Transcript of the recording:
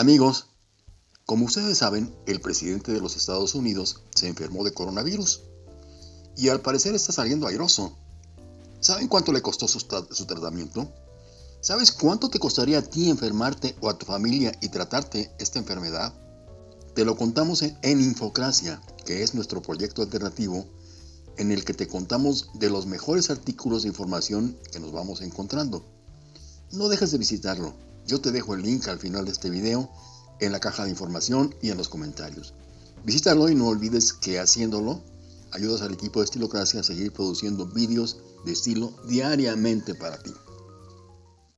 Amigos, como ustedes saben, el presidente de los Estados Unidos se enfermó de coronavirus y al parecer está saliendo airoso. ¿Saben cuánto le costó su, su, tratamiento? ¿Sabes cuánto te costaría a ti enfermarte o a tu familia y tratarte esta enfermedad? Te lo contamos en, en Infocracia, que es nuestro proyecto alternativo en el que te contamos de los mejores artículos de información que nos vamos encontrando. No dejes de visitarlo. Yo te dejo el link al final de este video, en la caja de información y en los comentarios. Visítalo y no olvides que haciéndolo ayudas al equipo de Estilocracia a seguir produciendo vídeos de estilo diariamente para ti.